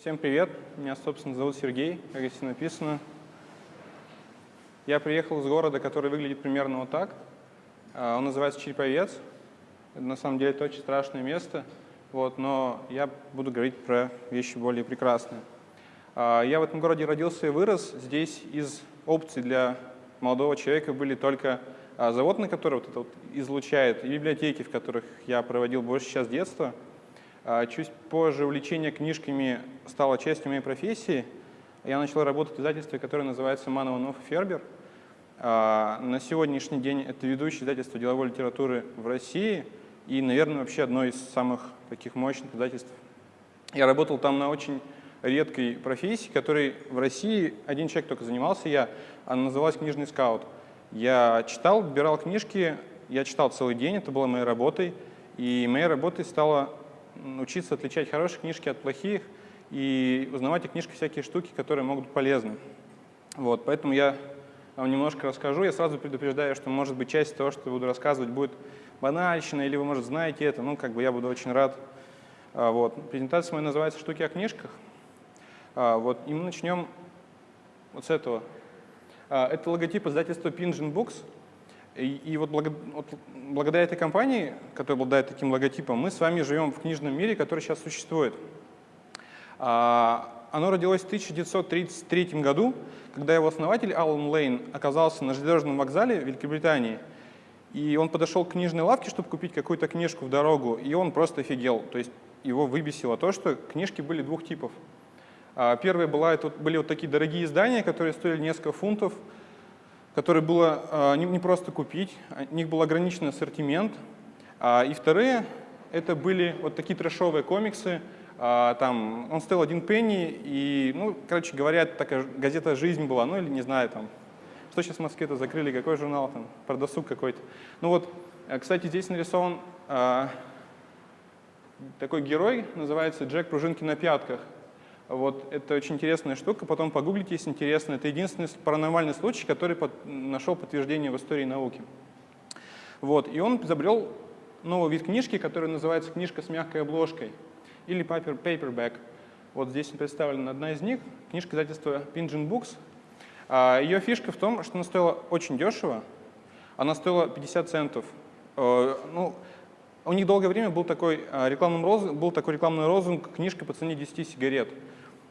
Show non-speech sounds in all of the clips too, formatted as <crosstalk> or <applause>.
Всем привет, меня, собственно, зовут Сергей, как здесь написано. Я приехал из города, который выглядит примерно вот так. А, он называется Череповец. Это, на самом деле это очень страшное место, вот, но я буду говорить про вещи более прекрасные. А, я в этом городе родился и вырос. Здесь из опций для молодого человека были только а, завод, на который вот это вот излучает, и библиотеки, в которых я проводил больше сейчас детства – чуть позже увлечение книжками стало частью моей профессии. Я начал работать в издательстве, которое называется Манованов и Фербер. А, на сегодняшний день это ведущее издательство деловой литературы в России и, наверное, вообще одно из самых таких мощных издательств. Я работал там на очень редкой профессии, которой в России один человек только занимался я, она называлась «Книжный скаут». Я читал, выбирал книжки, я читал целый день, это было моей работой, и моей работой стало учиться отличать хорошие книжки от плохих и узнавать о книжках всякие штуки, которые могут быть полезны. Вот, поэтому я вам немножко расскажу. Я сразу предупреждаю, что, может быть, часть того, что буду рассказывать, будет банальщина, или вы, может, знаете это. Ну, как бы я буду очень рад. А, вот. Презентация моя называется «Штуки о книжках». А, вот. И мы начнем вот с этого. А, это логотип издательства Pingin Books – и, и вот, благо, вот благодаря этой компании, которая обладает таким логотипом, мы с вами живем в книжном мире, который сейчас существует. А, оно родилось в 1933 году, когда его основатель Алан Лейн оказался на железнодорожном вокзале Великобритании. И он подошел к книжной лавке, чтобы купить какую-то книжку в дорогу, и он просто офигел. То есть его выбесило то, что книжки были двух типов. А, первая была, это были вот такие дорогие издания, которые стоили несколько фунтов, которые было а, не просто купить, у них был ограниченный ассортимент. А, и вторые — это были вот такие трэшовые комиксы, а, там, он стоил один пенни, и, ну, короче говоря, такая газета «Жизнь» была, ну, или не знаю, там, что сейчас в Москве-то закрыли, какой журнал там, про досуг какой-то. Ну вот, э, кстати, здесь нарисован такой герой, называется Джек Пружинки на пятках. Вот, это очень интересная штука, потом погуглите, если интересно. Это единственный паранормальный случай, который под, нашел подтверждение в истории науки. Вот, и он изобрел новый вид книжки, который называется книжка с мягкой обложкой или paper, paperback. Вот здесь представлена одна из них, книжка издательства Pingin Books. А, ее фишка в том, что она стоила очень дешево, она стоила 50 центов. Э, ну, у них долгое время был такой, а, рекламный был такой рекламный розунг «Книжка по цене 10 сигарет».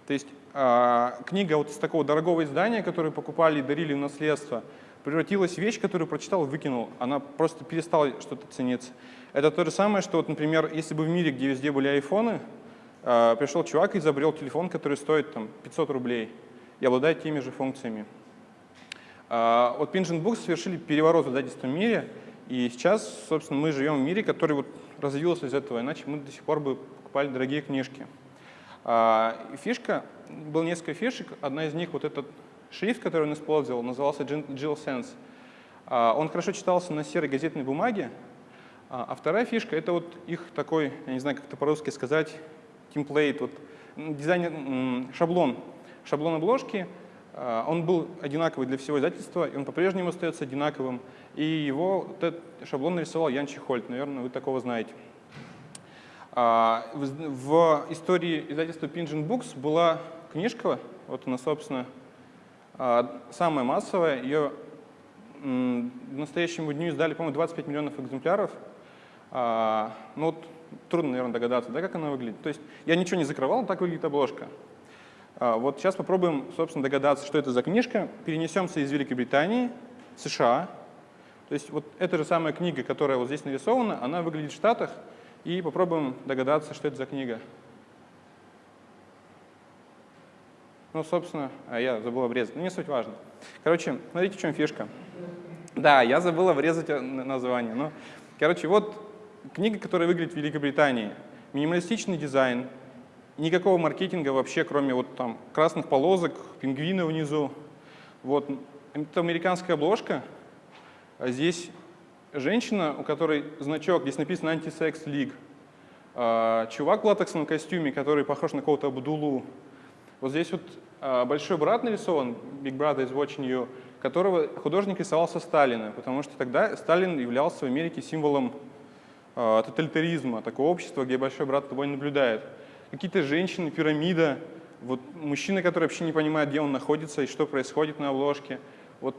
То есть э, книга вот из такого дорогого издания, которую покупали и дарили в наследство, превратилась в вещь, которую прочитал выкинул. Она просто перестала что-то цениться. Это то же самое, что, вот, например, если бы в мире, где везде были айфоны, э, пришел чувак и изобрел телефон, который стоит там, 500 рублей и обладает теми же функциями. Э, вот Pingent Books совершили переворот в издательском мире, и сейчас, собственно, мы живем в мире, который вот развился из этого, иначе мы до сих пор бы покупали дорогие книжки. А, фишка, было несколько фишек, одна из них вот этот шрифт, который он использовал, назывался Jill Sense. А, он хорошо читался на серой газетной бумаге, а, а вторая фишка — это вот их такой, я не знаю, как это по-русски сказать, темплейт, вот дизайн, шаблон, шаблон обложки. Он был одинаковый для всего издательства, и он по-прежнему остается одинаковым. И его вот этот шаблон нарисовал Ян Чехольд, наверное, вы такого знаете. А, в истории издательства Pingent Books была книжка, вот она, собственно, а, самая массовая. Ее к настоящему дню издали, по-моему, 25 миллионов экземпляров. А, ну вот трудно, наверное, догадаться, да, как она выглядит. То есть я ничего не закрывал, так выглядит обложка. Вот сейчас попробуем, собственно, догадаться, что это за книжка. Перенесемся из Великобритании, США. То есть вот эта же самая книга, которая вот здесь нарисована, она выглядит в Штатах, и попробуем догадаться, что это за книга. Ну, собственно, а я забыл обрезать, но не суть важно. Короче, смотрите, в чем фишка. Да, я забыл обрезать э, название. Но, короче, вот книга, которая выглядит в Великобритании. Минималистичный дизайн, никакого маркетинга вообще, кроме вот там красных полосок, пингвина внизу. Вот, это американская обложка. А здесь женщина, у которой значок, здесь написано «Антисекс League», а, чувак в латексном костюме, который похож на кого-то Абдулу. Вот здесь вот а, большой брат нарисован, Big Brother is watching you, которого художник рисовал со Сталина, потому что тогда Сталин являлся в Америке символом а, тоталитаризма, такого общества, где большой брат тобой наблюдает. какие-то женщины, пирамида, вот мужчина, который вообще не понимает, где он находится и что происходит на обложке. Вот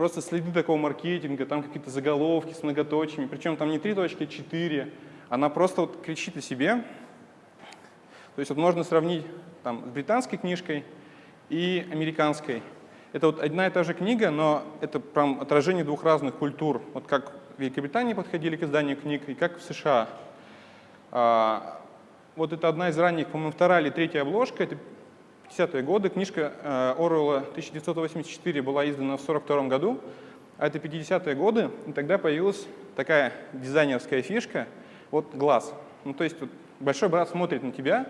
просто следы такого маркетинга, там какие-то заголовки с многоточиями, причем там не три точки, а четыре. Она просто вот кричит о себе. То есть вот можно сравнить там, с британской книжкой и американской. Это вот одна и та же книга, но это прям отражение двух разных культур. Вот как в Великобритании подходили к изданию книг и как в США. А, вот это одна из ранних, по-моему, вторая или третья обложка, это 50-е годы. Книжка э, Оруэлла 1984 была издана в 1942 году, а это 50-е годы, и тогда появилась такая дизайнерская фишка, вот глаз. Ну, то есть вот, большой брат смотрит на тебя,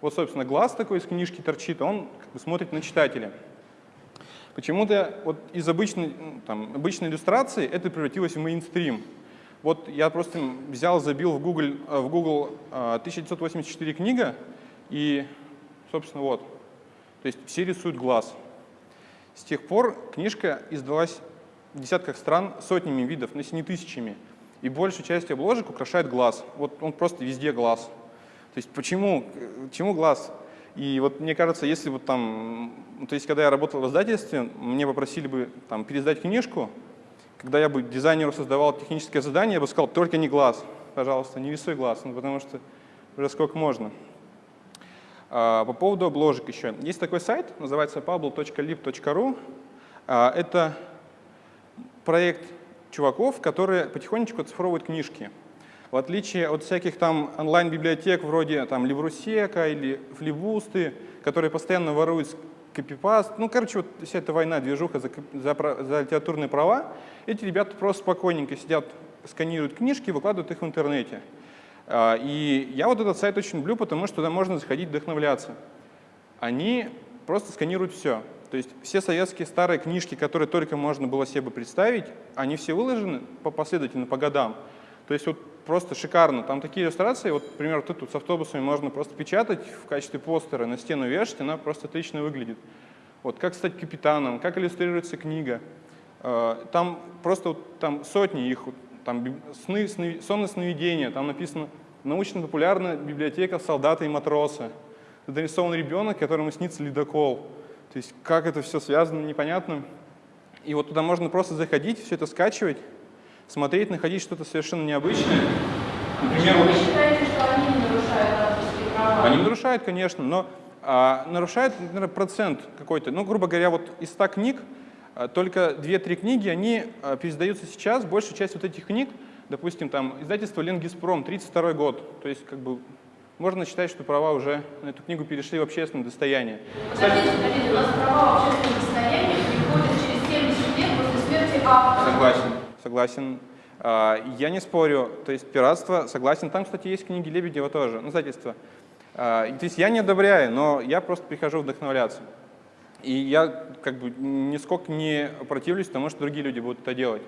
вот, собственно, глаз такой из книжки торчит, он как бы смотрит на читателя. Почему-то вот из обычной, ну, там, обычной иллюстрации это превратилось в мейнстрим. Вот я просто взял, забил в Google, э, в Google 1984 э, книга, и, собственно, вот. То есть все рисуют глаз. С тех пор книжка издалась в десятках стран сотнями видов, но если не тысячами. И большую часть обложек украшает глаз. Вот он просто везде глаз. То есть почему, почему глаз? И вот мне кажется, если вот там, то есть когда я работал в издательстве, мне попросили бы там пересдать книжку, когда я бы дизайнеру создавал техническое задание, я бы сказал, только не глаз, пожалуйста, не рисуй глаз, ну, потому что уже сколько можно. А, по поводу обложек еще. Есть такой сайт, называется pablo.lib.ru. А, это проект чуваков, которые потихонечку оцифровывают книжки. В отличие от всяких там онлайн-библиотек вроде там Либрусека или Флибусты, которые постоянно воруют копипаст. Ну, короче, вот вся эта война, движуха за, за, за литературные права, эти ребята просто спокойненько сидят, сканируют книжки, выкладывают их в интернете. А, и я вот этот сайт очень люблю, потому что туда можно заходить вдохновляться. Они просто сканируют все. То есть все советские старые книжки, которые только можно было себе представить, они все выложены по последовательно, по годам. То есть вот просто шикарно. Там такие иллюстрации, вот, например, вот тут с автобусами можно просто печатать в качестве постера, на стену вешать, она просто отлично выглядит. Вот как стать капитаном, как иллюстрируется книга. А, там просто вот, там сотни их, там сны, сны, сонные сновидения, там написано научно-популярная библиотека солдата и матроса. Это нарисован ребенок, которому снится ледокол. То есть как это все связано, непонятно. И вот туда можно просто заходить, все это скачивать, смотреть, находить что-то совершенно необычное. Например, Вы считаете, что они не нарушают авторские права? Они нарушают, конечно, но а, нарушает, наверное, процент какой-то. Ну, грубо говоря, вот из 100 книг только 2-3 книги, они а, пересдаются сейчас. Большая часть вот этих книг, допустим, там издательство Ленгиспром, 32 год. То есть, как бы, можно считать, что права уже на эту книгу перешли в общественное достояние. Подождите, подождите, у нас права в общественное достояние переходят через 70 лет после смерти автора. Согласен, согласен. А, я не спорю, то есть пиратство, согласен. Там, кстати, есть книги Лебедева тоже, ну, издательство. То есть я не одобряю, но я просто прихожу вдохновляться. И я как бы нисколько не противлюсь тому, что другие люди будут это делать.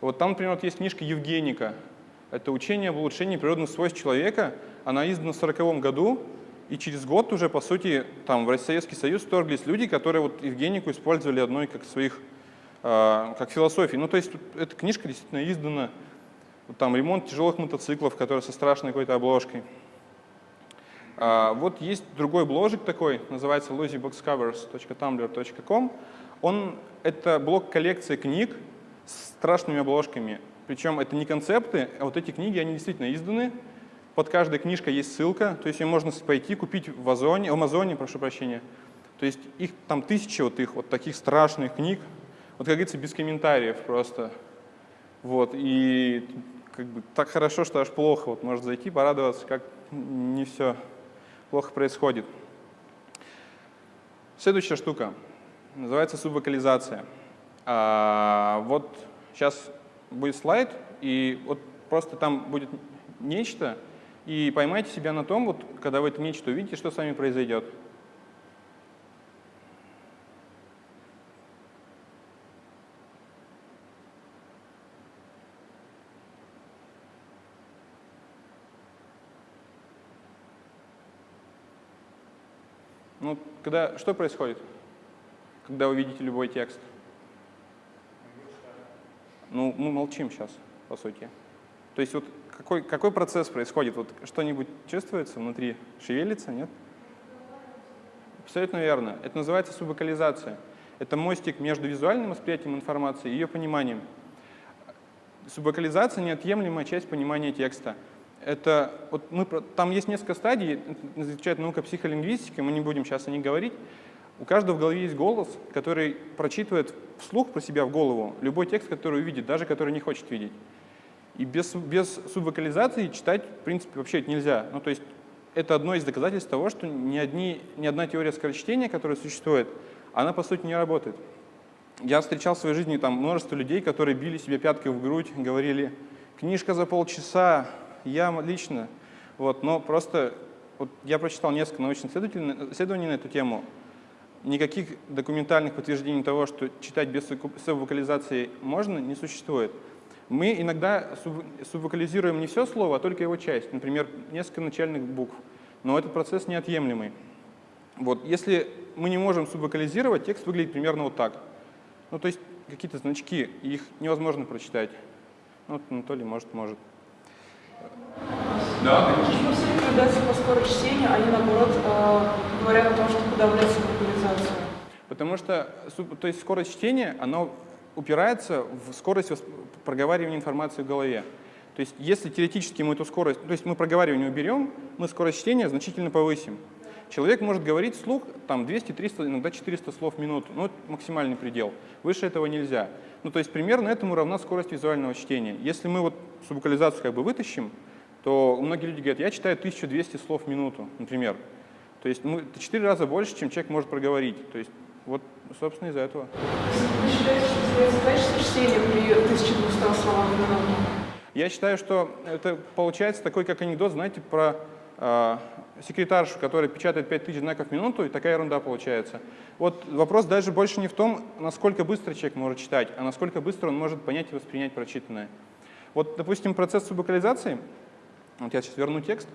Вот там, например, вот есть книжка Евгеника. Это учение об улучшении природных свойств человека. Она издана в 1940 году, и через год уже, по сути, там в Советский Союз вторглись люди, которые вот Евгенику использовали одной как своих, э, как философии. Ну, то есть эта книжка действительно издана, вот, там ремонт тяжелых мотоциклов, которые со страшной какой-то обложкой. А, вот есть другой бложик такой, называется losyboxcovers.tumblr.com. Он — это блок коллекции книг с страшными обложками. Причем это не концепты, а вот эти книги, они действительно изданы. Под каждой книжкой есть ссылка, то есть ее можно пойти купить в Озоне, в Амазоне, прошу прощения. То есть их там тысячи вот их вот таких страшных книг. Вот, как говорится, без комментариев просто. Вот, и как бы так хорошо, что аж плохо. Вот может зайти, порадоваться, как не все плохо происходит. Следующая штука называется субвокализация. А, вот сейчас будет слайд, и вот просто там будет нечто, и поймайте себя на том, вот, когда вы это нечто увидите, что с вами произойдет. Ну, когда, что происходит, когда вы видите любой текст? Ну, мы молчим сейчас, по сути. То есть вот какой, какой процесс происходит? Вот что-нибудь чувствуется внутри? Шевелится, нет? Абсолютно верно. Это называется субвокализация. Это мостик между визуальным восприятием информации и ее пониманием. Субвокализация — неотъемлемая часть понимания текста. Это, вот мы, там есть несколько стадий, изучает наука психолингвистики, мы не будем сейчас о них говорить. У каждого в голове есть голос, который прочитывает вслух про себя в голову любой текст, который увидит, даже который не хочет видеть. И без, без субвокализации читать, в принципе, вообще нельзя. Ну, то есть это одно из доказательств того, что ни, одни, ни одна теория скорочтения, которая существует, она, по сути, не работает. Я встречал в своей жизни там множество людей, которые били себе пяткой в грудь, говорили, книжка за полчаса, я лично. Вот, но просто вот я прочитал несколько научных исследований на эту тему. Никаких документальных подтверждений того, что читать без субвокализации можно, не существует. Мы иногда субвокализируем не все слово, а только его часть, например, несколько начальных букв. Но этот процесс неотъемлемый. Вот, если мы не можем субвокализировать, текст выглядит примерно вот так. Ну, то есть какие-то значки, их невозможно прочитать. Ну, вот Анатолий может, может. Да, Почему все рекомендации по скорости чтения, они наоборот э, говорят о том, что подавлять субвокализацию? Потому что то есть скорость чтения, она упирается в скорость проговаривания информации в голове. То есть если теоретически мы эту скорость, то есть мы проговаривание уберем, мы скорость чтения значительно повысим. Человек может говорить вслух там 200, 300, иногда 400 слов в минуту. Ну, это максимальный предел. Выше этого нельзя. Ну, то есть примерно этому равна скорость визуального чтения. Если мы вот субвокализацию как бы вытащим, то многие люди говорят, я читаю 1200 слов в минуту, например. То есть ну, это 4 раза больше, чем человек может проговорить. То есть вот, собственно, из-за этого. Вы считаете, что называется качество чтения при 1200 словах в минуту? Я считаю, что это получается такой, как анекдот, знаете, про э, секретаршу, которая печатает 5000 знаков в минуту, и такая ерунда получается. Вот вопрос даже больше не в том, насколько быстро человек может читать, а насколько быстро он может понять и воспринять прочитанное. Вот, допустим, процесс субвокализации, вот я сейчас верну текст,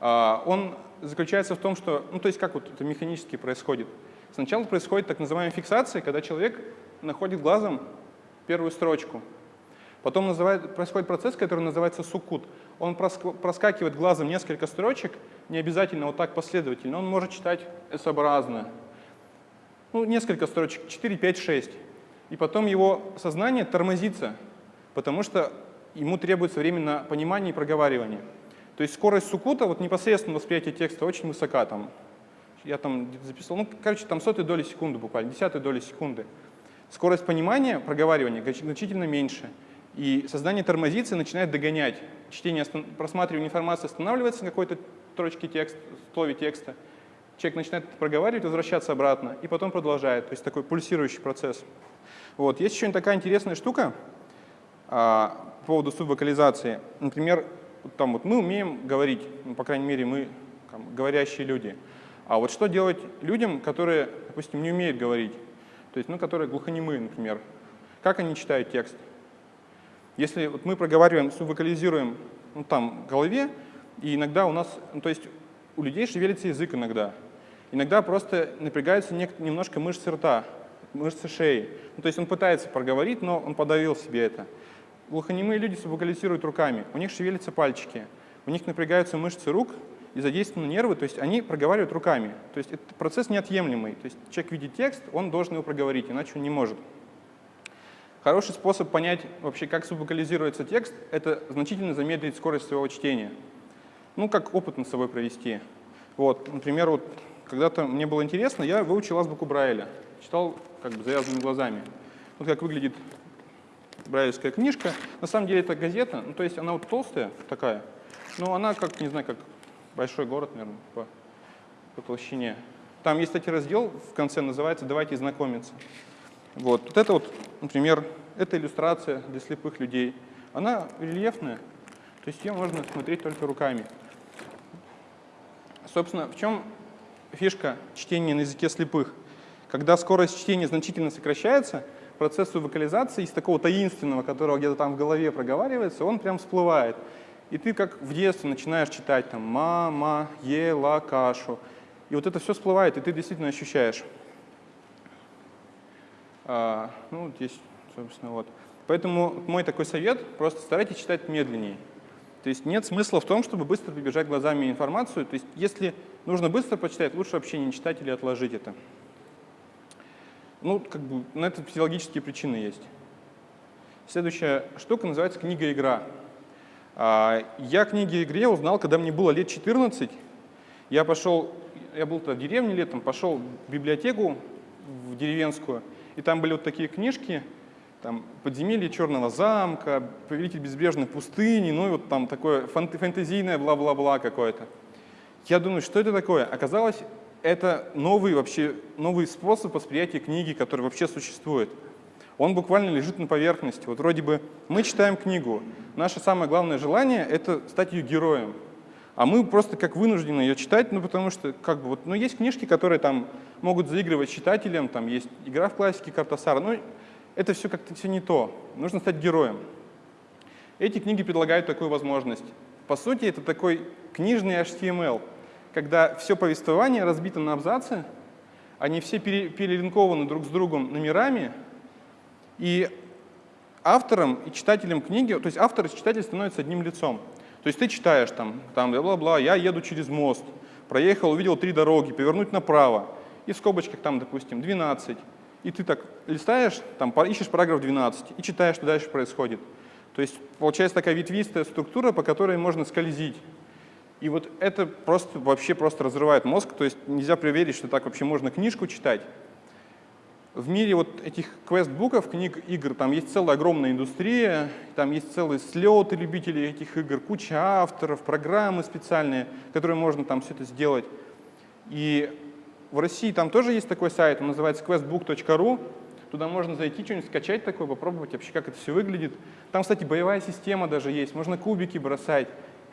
э, он заключается в том, что, ну то есть как вот это механически происходит. Сначала происходит так называемая фиксация, когда человек находит глазом первую строчку. Потом называет, происходит процесс, который называется сукут. Он проскакивает глазом несколько строчек, не обязательно вот так последовательно, он может читать S-образно. Ну, несколько строчек, 4, 5, 6. И потом его сознание тормозится, потому что ему требуется время на понимание и проговаривание. То есть скорость сукута, вот непосредственно восприятие текста очень высока, там я там записал, ну, короче, там сотые доли секунды буквально, десятые доли секунды. Скорость понимания, проговаривания значительно меньше. И создание тормозится начинает догонять. Чтение, просматривание информации останавливается на какой-то строчке текста, слове текста. Человек начинает проговаривать, возвращаться обратно, и потом продолжает. То есть такой пульсирующий процесс. Вот. Есть еще такая интересная штука а, по поводу субвокализации. Например, там вот мы умеем говорить, ну, по крайней мере, мы там, говорящие люди. А вот что делать людям, которые, допустим, не умеют говорить, то есть, ну, которые глухонемые, например, как они читают текст? Если вот мы проговариваем, субвокализируем ну, там, в голове, и иногда у нас, ну, то есть у людей шевелится язык иногда, иногда просто напрягаются немножко мышцы рта, мышцы шеи. Ну, то есть он пытается проговорить, но он подавил себе это. Глухонемые люди субвокализируют руками, у них шевелятся пальчики, у них напрягаются мышцы рук, и задействованы нервы, то есть они проговаривают руками. То есть это процесс неотъемлемый. То есть человек видит текст, он должен его проговорить, иначе он не может. Хороший способ понять вообще, как субвокализируется текст, это значительно замедлить скорость своего чтения. Ну, как опыт над собой провести. Вот, например, вот когда-то мне было интересно, я выучил азбуку Брайля. Читал как бы завязанными глазами. Вот как выглядит брайлевская книжка. На самом деле это газета, ну, то есть она вот толстая такая, но она как, не знаю, как большой город, наверное, по, по толщине. Там есть, кстати, раздел в конце, называется «Давайте знакомиться». Вот. вот это вот, например, это иллюстрация для слепых людей. Она рельефная, то есть ее можно смотреть только руками. Собственно, в чем фишка чтения на языке слепых? Когда скорость чтения значительно сокращается, процесс вокализации из такого таинственного, которого где-то там в голове проговаривается, он прям всплывает. И ты как в детстве начинаешь читать там «мама ела кашу». И вот это все всплывает, и ты действительно ощущаешь. А, ну, здесь, собственно, вот. Поэтому мой такой совет – просто старайтесь читать медленнее. То есть нет смысла в том, чтобы быстро прибежать глазами информацию. То есть если нужно быстро почитать, лучше вообще не читать или отложить это. Ну, как бы на это физиологические причины есть. Следующая штука называется книга-игра. А, я книги-игре узнал, когда мне было лет 14. Я пошел, я был тогда в деревне летом, пошел в библиотеку в деревенскую, и там были вот такие книжки, там «Подземелье черного замка», «Повелитель безбрежной пустыни», ну и вот там такое фэнтезийное бла-бла-бла какое-то. Я думаю, что это такое? Оказалось, это новый вообще новый способ восприятия книги, который вообще существует. Он буквально лежит на поверхности. Вот вроде бы мы читаем книгу. Наше самое главное желание — это стать ее героем. А мы просто как вынуждены ее читать, ну потому что как бы вот, ну есть книжки, которые там могут заигрывать читателям, там есть игра в классике Картасара, но это все как-то все не то. Нужно стать героем. Эти книги предлагают такую возможность. По сути, это такой книжный HTML — когда все повествование разбито на абзацы, они все перелинкованы друг с другом номерами, и автором и читателем книги, то есть автор и читатель становятся одним лицом. То есть ты читаешь там, там бла-бла-бла, я еду через мост, проехал, увидел три дороги, повернуть направо, и в скобочках там, допустим, 12. И ты так листаешь, там ищешь параграф 12 и читаешь, что дальше происходит. То есть получается такая ветвистая структура, по которой можно скользить. И вот это просто вообще просто разрывает мозг, то есть нельзя проверить, что так вообще можно книжку читать. В мире вот этих квест-буков, книг, игр, там есть целая огромная индустрия, там есть целые слеты любителей этих игр, куча авторов, программы специальные, которые можно там все это сделать. И в России там тоже есть такой сайт, он называется questbook.ru, туда можно зайти, что-нибудь скачать такое, попробовать вообще, как это все выглядит. Там, кстати, боевая система даже есть, можно кубики бросать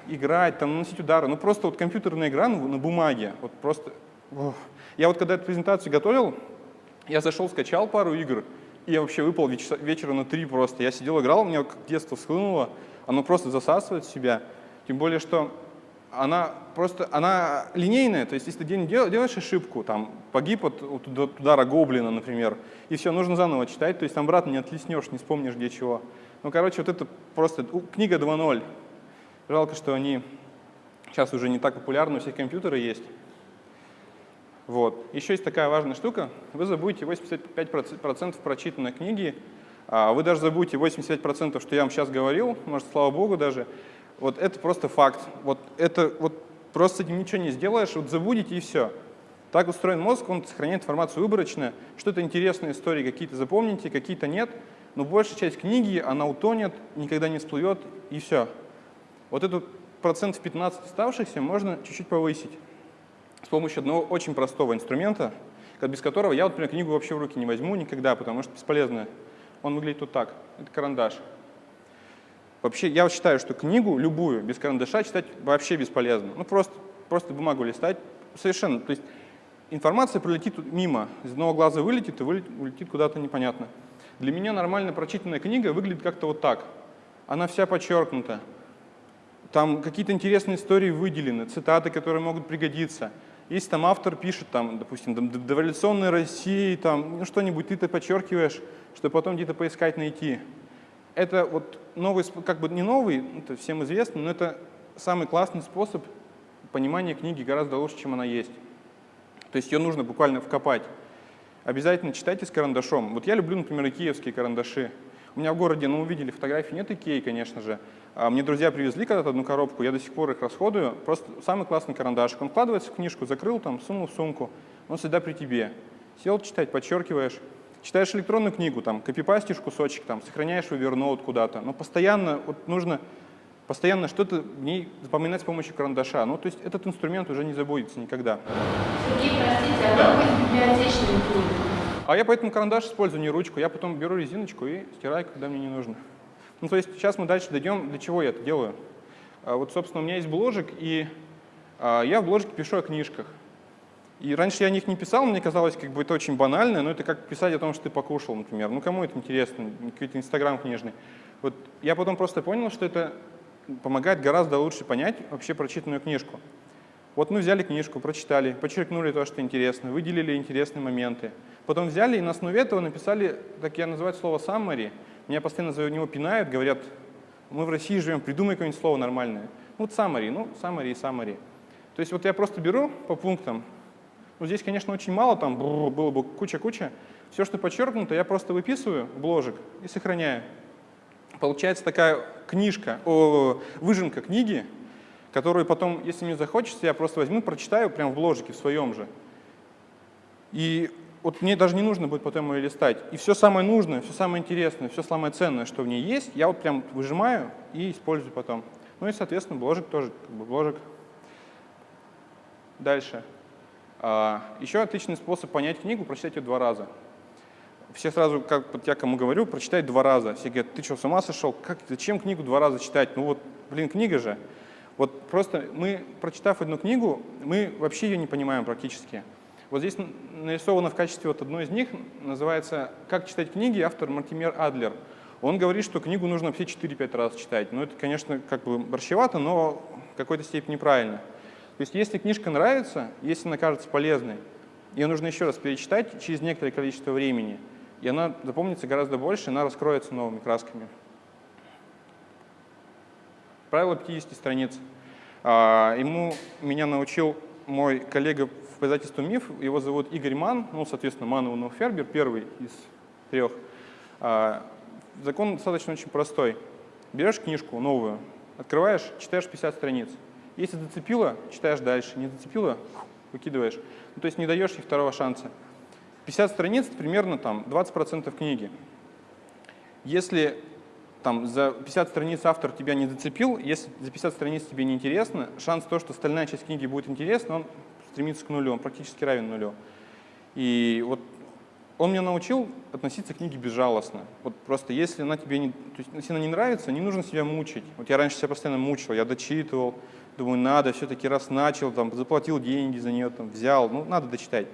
играть, там, наносить удары. Ну, просто вот компьютерная игра ну, на бумаге. Вот просто... Ох. Я вот когда эту презентацию готовил, я зашел, скачал пару игр, и я вообще выпал веч вечера на три просто. Я сидел, играл, у меня как детство схлынуло, оно просто засасывает себя. Тем более, что она просто, она линейная, то есть если ты день дел, делаешь ошибку, там, погиб от, от удара гоблина, например, и все, нужно заново читать, то есть там обратно не отлеснешь, не вспомнишь где чего. Ну, короче, вот это просто книга 2.0. Жалко, что они сейчас уже не так популярны, у всех компьютеры есть. Вот. Еще есть такая важная штука. Вы забудете 85% прочитанной книги, а вы даже забудете 85%, что я вам сейчас говорил, может, слава богу даже. Вот это просто факт. Вот это вот просто ничего не сделаешь, вот забудете и все. Так устроен мозг, он сохраняет информацию выборочно. Что-то интересные истории какие-то запомните, какие-то нет. Но большая часть книги, она утонет, никогда не всплывет, и все. Вот этот процент в 15 оставшихся можно чуть-чуть повысить с помощью одного очень простого инструмента, без которого я, например, книгу вообще в руки не возьму никогда, потому что бесполезно. Он выглядит вот так. Это карандаш. Вообще, я считаю, что книгу, любую, без карандаша читать вообще бесполезно. Ну, просто, просто бумагу листать. Совершенно. То есть информация пролетит мимо, из одного глаза вылетит и улетит куда-то непонятно. Для меня нормально прочитанная книга выглядит как-то вот так. Она вся подчеркнута. Там какие-то интересные истории выделены, цитаты, которые могут пригодиться. Если там автор пишет, там, допустим, дореволюционной России, там, ну, что-нибудь, ты это подчеркиваешь, чтобы потом где-то поискать, найти. Это вот новый, как бы не новый, это всем известно, но это самый классный способ понимания книги гораздо лучше, чем она есть. То есть ее нужно буквально вкопать. Обязательно читайте с карандашом. Вот я люблю, например, икеевские карандаши. У меня в городе, ну, увидели фотографии, нет Икеи, конечно же, а мне друзья привезли когда-то одну коробку, я до сих пор их расходую. Просто самый классный карандашик. Он вкладывается в книжку, закрыл там, сунул в сумку, он всегда при тебе. Сел читать, подчеркиваешь. Читаешь электронную книгу, там, копипастишь кусочек, там, сохраняешь Evernote куда-то. Но постоянно вот нужно постоянно что-то в ней запоминать с помощью карандаша. Ну, то есть этот инструмент уже не забудется никогда. Сергей, простите, а как быть библиотечными книги? А я поэтому карандаш использую, не ручку. Я потом беру резиночку и стираю, когда мне не нужно. Ну, то есть сейчас мы дальше дойдем, для чего я это делаю. А вот, собственно, у меня есть бложик, и а, я в бложике пишу о книжках. И раньше я о них не писал, мне казалось, как бы это очень банально, но это как писать о том, что ты покушал, например. Ну, кому это интересно? Какой-то Инстаграм книжный. Вот я потом просто понял, что это помогает гораздо лучше понять вообще прочитанную книжку. Вот мы взяли книжку, прочитали, подчеркнули то, что интересно, выделили интересные моменты. Потом взяли и на основе этого написали, так я называю слово summary, меня постоянно за него пинают, говорят, Мы в России живем, придумай какое-нибудь слово нормальное. Ну, вот summary, ну, summary и summary. То есть вот я просто беру по пунктам, ну, здесь, конечно, очень мало, там было бы куча-куча. Все, что подчеркнуто, я просто выписываю в ложек и сохраняю. Получается такая книжка, о, выжимка книги, которую потом, если мне захочется, я просто возьму, прочитаю прямо в бложике в своем же. И вот мне даже не нужно будет потом ее листать. И все самое нужное, все самое интересное, все самое ценное, что в ней есть, я вот прям выжимаю и использую потом. Ну и, соответственно, бложик тоже, как бы бложик. Дальше. А, еще отличный способ понять книгу, прочитать ее два раза. Все сразу, как я кому говорю, прочитать два раза. Все говорят, ты что, с ума сошел? Как, зачем книгу два раза читать? Ну вот, блин, книга же. Вот просто мы, прочитав одну книгу, мы вообще ее не понимаем практически. Вот здесь нарисовано в качестве вот одной из них, называется «Как читать книги», автор Мартимер Адлер. Он говорит, что книгу нужно все 4-5 раз читать. Ну, это, конечно, как бы борщевато, но в какой-то степени правильно. То есть если книжка нравится, если она кажется полезной, ее нужно еще раз перечитать через некоторое количество времени, и она запомнится гораздо больше, она раскроется новыми красками. Правило 50 страниц. А, ему меня научил мой коллега в издательстве «Миф», его зовут Игорь Ман, ну, соответственно, Ман Унов Фербер, первый из трех. А, закон достаточно очень простой. Берешь книжку новую, открываешь, читаешь 50 страниц. Если зацепило, читаешь дальше, не зацепило, выкидываешь. Ну, то есть не даешь ей второго шанса. 50 страниц — примерно там 20% книги. Если там, за 50 страниц автор тебя не зацепил, если за 50 страниц тебе не интересно, шанс то, что остальная часть книги будет интересна, он стремится к нулю, он практически равен нулю. И вот он меня научил относиться к книге безжалостно. Вот просто если она тебе не, то есть, если она не нравится, не нужно себя мучить. Вот я раньше себя постоянно мучил, я дочитывал, думаю, надо, все-таки раз начал, там, заплатил деньги за нее, там, взял, ну, надо дочитать.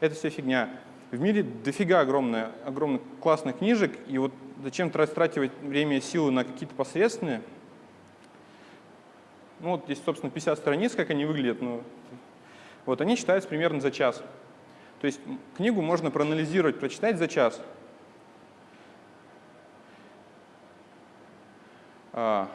Это все фигня. В мире дофига огромное, огромных классных книжек, и вот зачем тратить время и силы на какие-то посредственные? Ну, вот здесь, собственно, 50 страниц, как они выглядят. Ну, вот они читаются примерно за час. То есть книгу можно проанализировать, прочитать за час. А,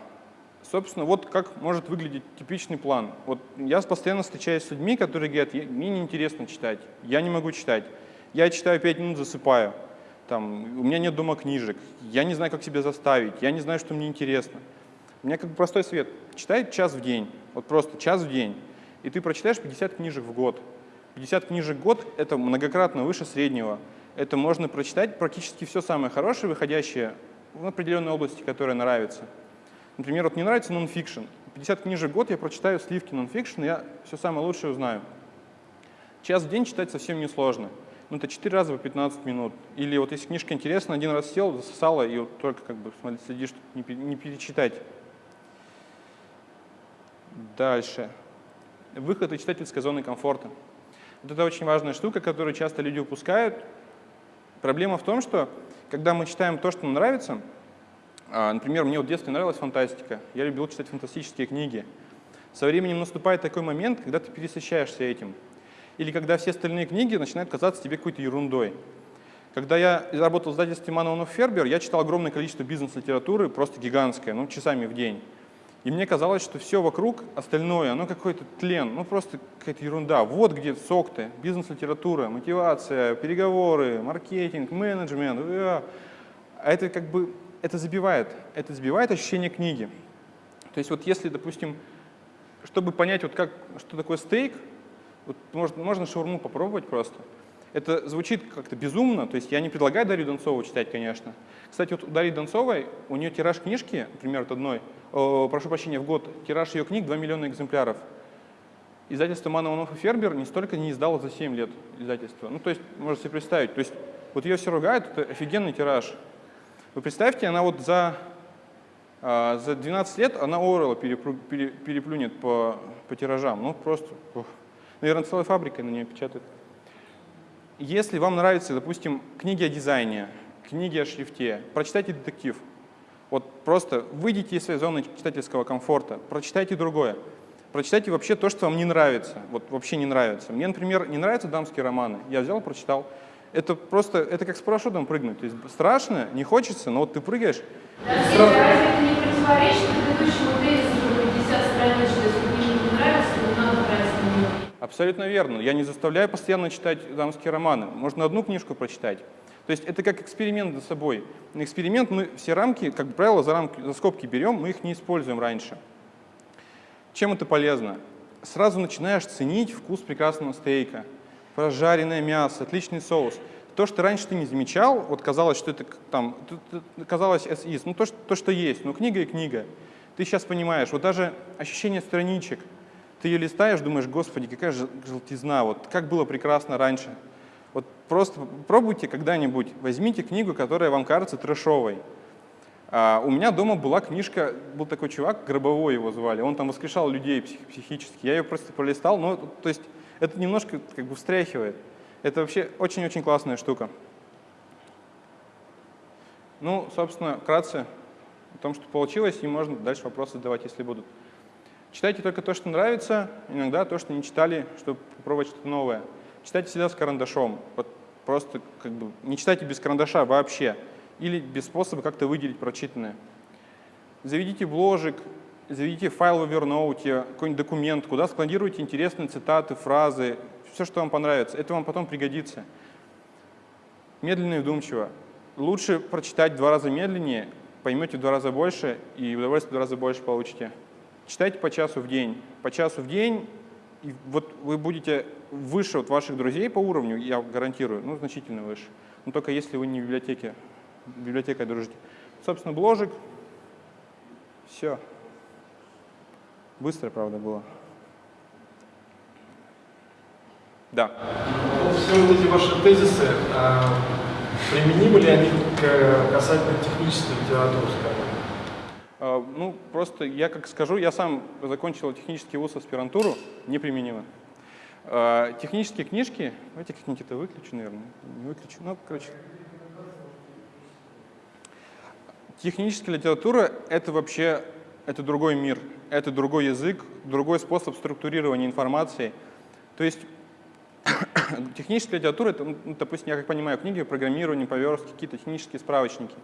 собственно, вот как может выглядеть типичный план. Вот я постоянно встречаюсь с людьми, которые говорят, мне неинтересно читать, я не могу читать. Я читаю 5 минут, засыпаю. Там, у меня нет дома книжек, я не знаю, как себя заставить, я не знаю, что мне интересно. У меня как бы простой совет. Читай час в день, вот просто час в день, и ты прочитаешь 50 книжек в год. 50 книжек в год — это многократно выше среднего. Это можно прочитать практически все самое хорошее, выходящее в определенной области, которая нравится. Например, вот мне нравится нонфикшн. 50 книжек в год я прочитаю сливки нонфикшн, я все самое лучшее узнаю. Час в день читать совсем несложно ну, это 4 раза по 15 минут. Или вот если книжка интересна, один раз сел, засосала, и вот только как бы следишь, не, не перечитать. Дальше. Выход из читательской зоны комфорта. Вот это очень важная штука, которую часто люди упускают. Проблема в том, что когда мы читаем то, что нам нравится, а, например, мне в детстве нравилась фантастика, я любил читать фантастические книги. Со временем наступает такой момент, когда ты пересыщаешься этим или когда все остальные книги начинают казаться тебе какой-то ерундой. Когда я работал в издательстве Манонов Фербер, я читал огромное количество бизнес-литературы, просто гигантское, ну, часами в день. И мне казалось, что все вокруг остальное, оно какой-то тлен, ну просто какая-то ерунда. Вот где сок-то, бизнес-литература, мотивация, переговоры, маркетинг, менеджмент. А это как бы, это забивает, это забивает ощущение книги. То есть вот если, допустим, чтобы понять, вот как, что такое стейк, вот можно, можно шаурму попробовать просто. Это звучит как-то безумно, то есть я не предлагаю Дарью Донцову читать, конечно. Кстати, вот у Дарьи Донцовой, у нее тираж книжки, например, от одной, о, прошу прощения, в год, тираж ее книг 2 миллиона экземпляров. Издательство Манованов и Фербер не столько не издало за 7 лет издательства. Ну, то есть, можете себе представить, то есть вот ее все ругают, это офигенный тираж. Вы представьте, она вот за, а, за 12 лет, она Орла переплюнет по, по тиражам. Ну, просто... Ух. Наверное, целой фабрикой на нее печатают. Если вам нравятся, допустим, книги о дизайне, книги о шрифте, прочитайте детектив. Вот просто выйдите из своей зоны читательского комфорта, прочитайте другое. Прочитайте вообще то, что вам не нравится. Вот вообще не нравится. Мне, например, не нравятся дамские романы. Я взял, прочитал. Это просто, это как с парашютом прыгнуть. То есть страшно, не хочется, но вот ты прыгаешь. Да, сразу... противоречит предыдущему тезису про 50 страниц, что если книга не нравится, то не надо тратить на нее. Абсолютно верно. Я не заставляю постоянно читать дамские романы. Можно одну книжку прочитать. То есть это как эксперимент над собой. На эксперимент мы все рамки, как правило, за, рамки, за скобки берем, мы их не используем раньше. Чем это полезно? Сразу начинаешь ценить вкус прекрасного стейка, прожаренное мясо, отличный соус. То, что раньше ты не замечал, вот казалось, что это там, казалось as ну то, что, то, что есть, ну книга и книга. Ты сейчас понимаешь, вот даже ощущение страничек, ты ее листаешь, думаешь, господи, какая желтизна, вот как было прекрасно раньше. Вот просто пробуйте когда-нибудь, возьмите книгу, которая вам кажется трэшовой. А у меня дома была книжка, был такой чувак, Гробовой его звали, он там воскрешал людей псих, психически. Я ее просто пролистал, но то есть это немножко как бы встряхивает. Это вообще очень-очень классная штука. Ну, собственно, вкратце о том, что получилось, и можно дальше вопросы задавать, если будут. Читайте только то, что нравится, иногда то, что не читали, чтобы попробовать что-то новое. Читайте всегда с карандашом. Вот просто как бы не читайте без карандаша вообще. Или без способа как-то выделить прочитанное. Заведите бложик, заведите файл в Evernote, какой-нибудь документ, куда складируйте интересные цитаты, фразы, все, что вам понравится. Это вам потом пригодится. Медленно и вдумчиво. Лучше прочитать в два раза медленнее, поймете в два раза больше и удовольствие в два раза больше получите. Читайте по часу в день. По часу в день, и вот вы будете выше от ваших друзей по уровню, я гарантирую, ну, значительно выше. Но только если вы не в библиотеке, библиотекой дружите. Собственно, бложик. Все. Быстро, правда, было. Да. Все вот эти ваши тезисы, а, применимы ли они к касательно технической литературы, скажем? А, ну, просто я как скажу, я сам закончил технический вуз аспирантуру, неприменимо. А, технические книжки, как-нибудь это выключу, наверное, не выключу, ну, короче. Техническая литература — это вообще, это другой мир, это другой язык, другой способ структурирования информации. То есть <coughs> техническая литература — это, ну, допустим, я как понимаю, книги программирования, поверстки, какие-то технические справочники.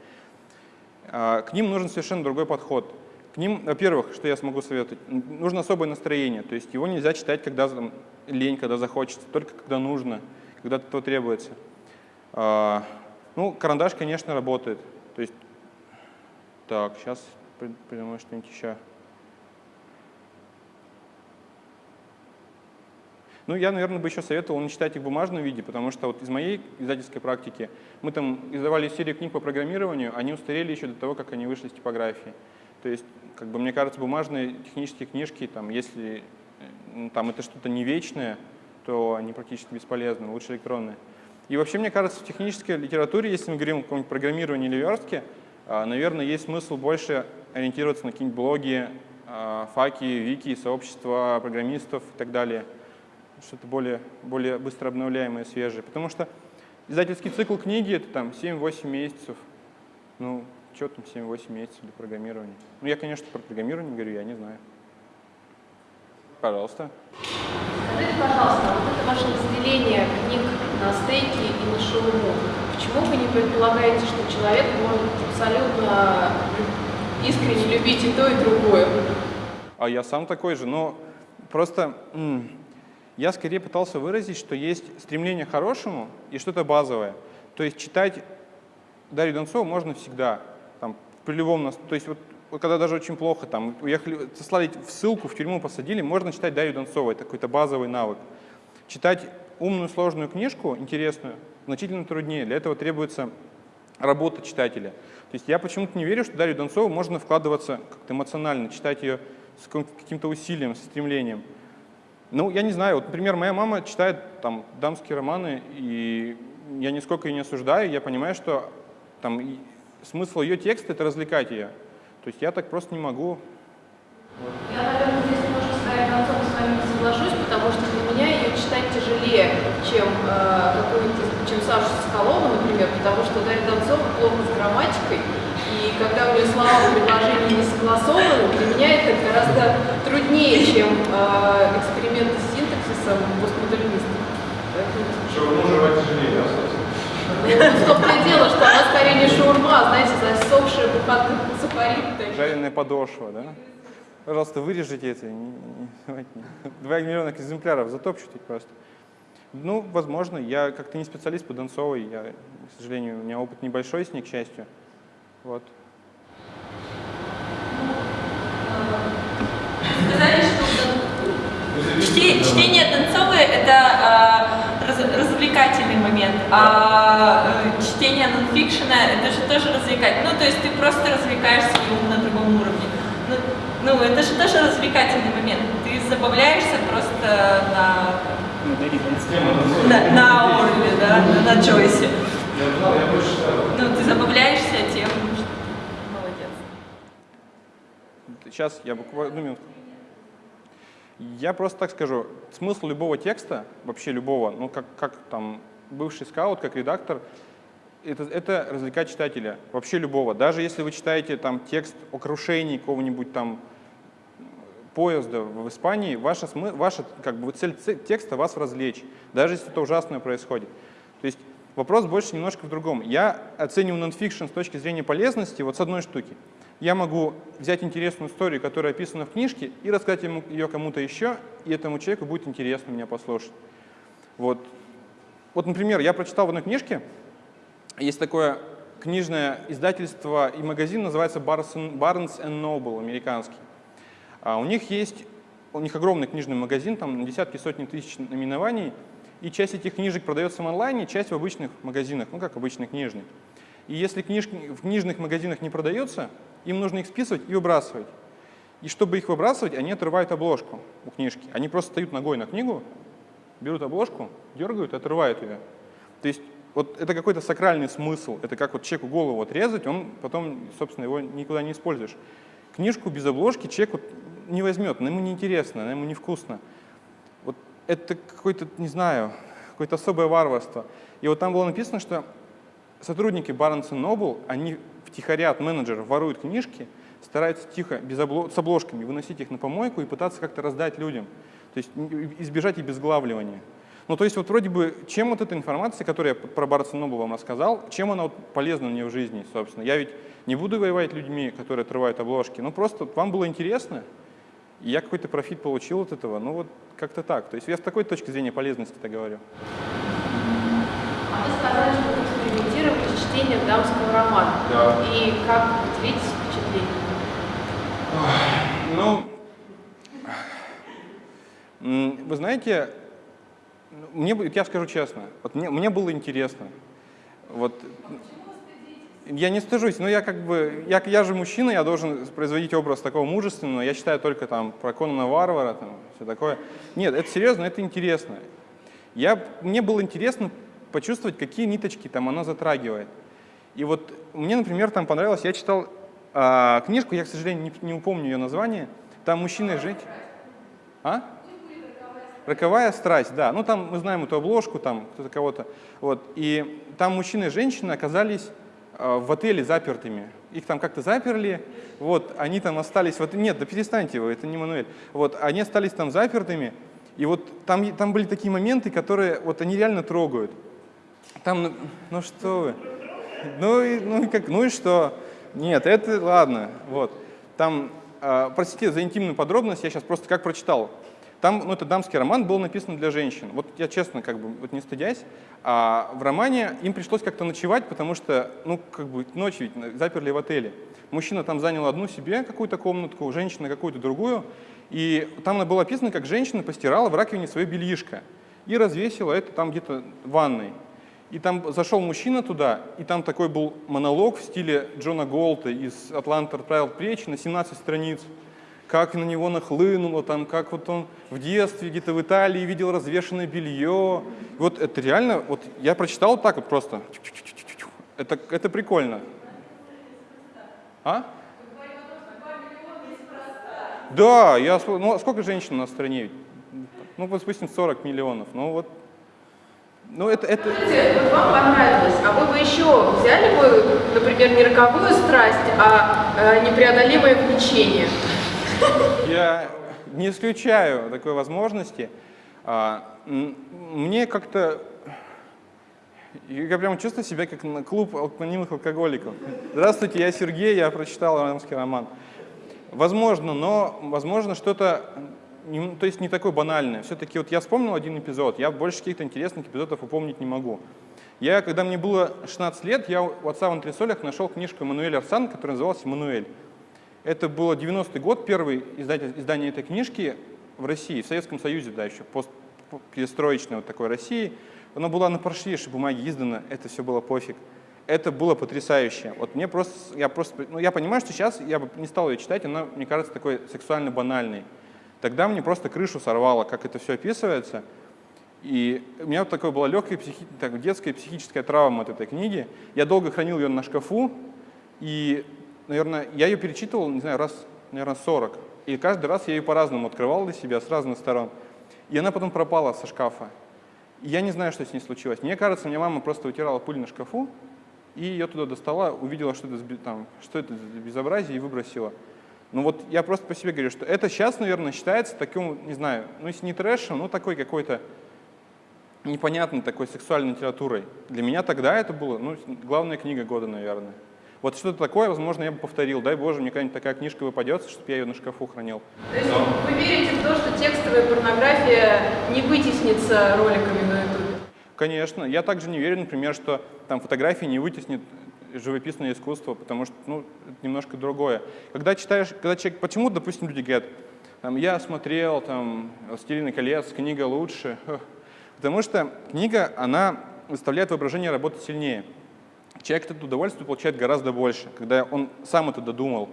А, к ним нужен совершенно другой подход. К ним, во-первых, что я смогу советовать, нужно особое настроение, то есть его нельзя читать, когда там, лень, когда захочется, только когда нужно, когда то требуется. А, ну, карандаш, конечно, работает. То есть, так, сейчас придумаю что-нибудь еще. Ну, я, наверное, бы еще советовал не читать их в бумажном виде, потому что вот из моей издательской практики мы там издавали серию книг по программированию, они устарели еще до того, как они вышли из типографии. То есть как бы мне кажется, бумажные технические книжки, там, если э, там, это что-то не вечное, то они практически бесполезны, лучше электронные. И вообще, мне кажется, в технической литературе, если мы говорим о каком-нибудь программировании или верстке, а, наверное, есть смысл больше ориентироваться на какие-нибудь блоги, а, факи, вики, сообщества программистов и так далее. Что-то более, более быстро обновляемое, свежее. Потому что издательский цикл книги — это там 7-8 месяцев. Ну, что там 7-8 месяцев для программирования? Ну, я, конечно, про программирование говорю, я не знаю. Пожалуйста. Скажите, пожалуйста, вот это ваше разделение книг на стейки и на шаурму, почему вы не предполагаете, что человек может абсолютно искренне любить и то, и другое? А я сам такой же, но просто я скорее пытался выразить, что есть стремление к хорошему и что-то базовое. То есть читать Дарью Донцову можно всегда при любом, то есть вот, когда даже очень плохо, там, уехали, сослали в ссылку, в тюрьму посадили, можно читать Дарью Донцову, это какой-то базовый навык. Читать умную, сложную книжку, интересную, значительно труднее. Для этого требуется работа читателя. То есть я почему-то не верю, что Дарью Донцову можно вкладываться как-то эмоционально, читать ее с каким-то усилием, со стремлением. Ну, я не знаю, вот, например, моя мама читает там дамские романы, и я нисколько ее не осуждаю, я понимаю, что там смысл ее текста — это развлекать ее. То есть я так просто не могу. Я, наверное, здесь немножко с концом с вами не соглашусь, потому что для меня ее читать тяжелее, чем, э, какую-то, чем Сашу Соколову, например, потому что Дарья Донцова плохо с грамматикой, когда у нее слова в предложении не согласованы, для меня это гораздо труднее, чем э, эксперименты с синтаксисом постмодернистов. Что, вы можете тяжелее, да, собственно? том-то и дело, что она скорее не шаурма, а, знаете, засохшая буханка сухарей. Жареная подошва, да? Пожалуйста, вырежите это. Два миллиона экземпляров затопчут их просто. Ну, возможно, я как-то не специалист по Донцовой, я, к сожалению, у меня опыт небольшой с ней, к счастью. Вот. Сказали, что чте- чтение Донцовой – это а, раз- развлекательный момент, а э, чтение нонфикшена – это же тоже развлекательный. Ну, то есть ты просто развлекаешь свой ум на другом уровне. Ну, ну, это же тоже развлекательный момент. Ты забавляешься просто на, на, на Орле, да, на, на Джойсе. Ну, ты забавляешься тем, что ты молодец. Сейчас я буквально одну минутку. Я просто так скажу, смысл любого текста, вообще любого, ну как, как там бывший скаут, как редактор, это, это развлекать читателя, вообще любого. Даже если вы читаете там текст о крушении какого-нибудь там поезда в Испании, ваша, смы- ваша как бы, цель текста вас развлечь, даже если это ужасное происходит. То есть вопрос больше немножко в другом. Я оцениваю нонфикшн с точки зрения полезности вот с одной штуки. Я могу взять интересную историю, которая описана в книжке, и рассказать ему, ее кому-то еще, и этому человеку будет интересно меня послушать. Вот. вот, например, я прочитал в одной книжке, есть такое книжное издательство и магазин, называется Barnes Noble, американский. А у них есть, у них огромный книжный магазин, там десятки, сотни тысяч наименований, и часть этих книжек продается в онлайне, часть в обычных магазинах, ну как обычный книжный. И если книжки в книжных магазинах не продаются, им нужно их списывать и выбрасывать. И чтобы их выбрасывать, они отрывают обложку у книжки. Они просто встают ногой на книгу, берут обложку, дергают и отрывают ее. То есть вот это какой-то сакральный смысл. Это как вот человеку голову отрезать, он потом, собственно, его никуда не используешь. Книжку без обложки человек вот не возьмет, она ему неинтересно, она ему невкусно. Вот это какое-то, не знаю, какое-то особое варварство. И вот там было написано, что сотрудники Barnes Noble, они втихаря от менеджеров воруют книжки, стараются тихо, без обло- с обложками, выносить их на помойку и пытаться как-то раздать людям. То есть избежать обезглавливания. Ну, то есть вот вроде бы, чем вот эта информация, которую я про Noble вам рассказал, чем она вот полезна мне в жизни, собственно? Я ведь не буду воевать людьми, которые отрывают обложки, ну просто вам было интересно, и я какой-то профит получил от этого, ну вот как-то так. То есть я с такой точки зрения полезности это говорю. А вы сказали, что чтением дамского романа. Да. И как поделитесь впечатлением? Ну, вы знаете, мне, я скажу честно, вот мне, мне было интересно. Вот, я не стыжусь, но я как бы, я, я же мужчина, я должен производить образ такого мужественного, я читаю только там про Конана Варвара, там, все такое. Нет, это серьезно, это интересно. Я, мне было интересно почувствовать, какие ниточки там оно затрагивает. И вот мне, например, там понравилось, я читал а, книжку, я, к сожалению, не, не упомню ее название, там мужчина и женщина. А? Роковая страсть, да. Ну, там мы знаем эту обложку, там кто-то кого-то. Вот. И там мужчина и женщина оказались э, в отеле запертыми. Их там как-то заперли, вот, они там остались, вот, нет, да перестаньте вы, это не Мануэль. Вот, они остались там запертыми, и вот там, там были такие моменты, которые, вот, они реально трогают. Там, ну, ну что вы, ну и, ну и как, ну и что? Нет, это ладно, вот. Там, э, простите за интимную подробность, я сейчас просто как прочитал. Там, ну это дамский роман, был написан для женщин. Вот я честно, как бы, вот не стыдясь, а в романе им пришлось как-то ночевать, потому что, ну, как бы, ночь ведь заперли в отеле. Мужчина там занял одну себе какую-то комнатку, женщина какую-то другую. И там было описано, как женщина постирала в раковине свое бельишко и развесила это там где-то в ванной. И там зашел мужчина туда, и там такой был монолог в стиле Джона Голта из «Атланта отправил плечи» на 17 страниц. Как на него нахлынуло, там, как вот он в детстве где-то в Италии видел развешенное белье. Вот это реально, вот я прочитал так вот просто. Это, это прикольно. А? Да, я, ну, а сколько женщин на стране? Ну, вот, допустим, 40 миллионов. Ну, вот ну, это, это, Скажите, вот вам понравилось, а вы бы еще взяли бы, например, не роковую страсть, а э, непреодолимое влечение? Я не исключаю такой возможности. А, Мне как-то... Я прям чувствую себя как на клуб анонимных алкоголиков. Здравствуйте, я Сергей, я прочитал романский роман. Возможно, но возможно что-то, не- то есть не такое банальное. Все-таки вот я вспомнил один эпизод, я больше каких-то интересных эпизодов упомнить не могу. Я, когда мне было 16 лет, я у отца в антресолях нашел книжку Эммануэля Арсан, которая называлась «Эммануэль». Это было 90-й год, издатель, издание этой книжки в России, в Советском Союзе, да, еще пост, перестроечной вот такой России. Она была на паршивейшей бумаге издана, это все было пофиг. Это было потрясающе. Вот мне просто, я просто, ну я понимаю, что сейчас я бы не стал ее читать, она, мне кажется, такой сексуально банальной. Тогда мне просто крышу сорвало, как это все описывается. И у меня вот такое была легкая психи... так, детская психическая травма от этой книги. Я долго хранил ее на шкафу, и, наверное, я ее перечитывал, не знаю, раз, наверное, 40. И каждый раз я ее по-разному открывал для себя, с разных сторон. И она потом пропала со шкафа. И я не знаю, что с ней случилось. Мне кажется, мне мама просто вытирала пыль на шкафу, и ее туда достала, увидела, что это, там, что это безобразие, и выбросила. Ну вот я просто по себе говорю, что это сейчас, наверное, считается таким, не знаю, ну если не трэшем, ну такой какой-то непонятной такой сексуальной литературой. Для меня тогда это было, ну, главная книга года, наверное. Вот что-то такое, возможно, я бы повторил. Дай Боже, мне какая-нибудь такая книжка выпадется, чтобы я ее на шкафу хранил. То есть вы верите в то, что текстовая порнография не вытеснится роликами на YouTube? Конечно. Я также не верю, например, что там фотографии не вытеснит живописное искусство, потому что ну, это немножко другое. Когда читаешь, когда человек, почему, допустим, люди говорят, там, я смотрел, там, «Властелин колец», книга лучше, потому что книга, она заставляет воображение работать сильнее. Человек это удовольствие получает гораздо больше, когда он сам это додумал.